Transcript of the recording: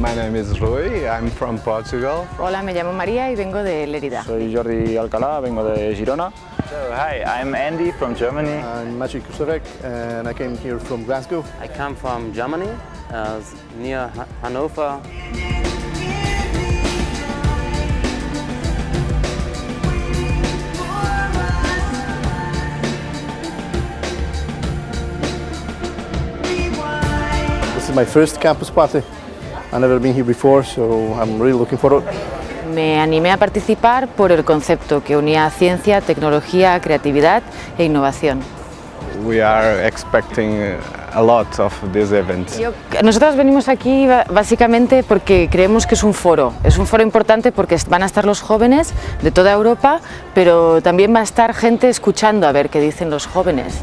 name is Rui, I'm from Portugal. Hola, me llamo María y vengo de Lérida. Soy Jordi Alcalá, vengo de Girona. So, hi, I'm Andy from Germany. I'm Maciej Kusarek and I came here from Glasgow. I come from Germany, uh, near Ha- Hanover. This is my first campus party. I've never been here before, so I'm really looking forward. Me animé a participar por el concepto que unía ciencia, tecnología, creatividad e innovación. We are expecting a lot of this event. Yo- nosotros venimos aquí básicamente porque creemos que es un foro. Es un foro importante porque van a estar los jóvenes de toda Europa, pero también va a estar gente escuchando a ver qué dicen los jóvenes.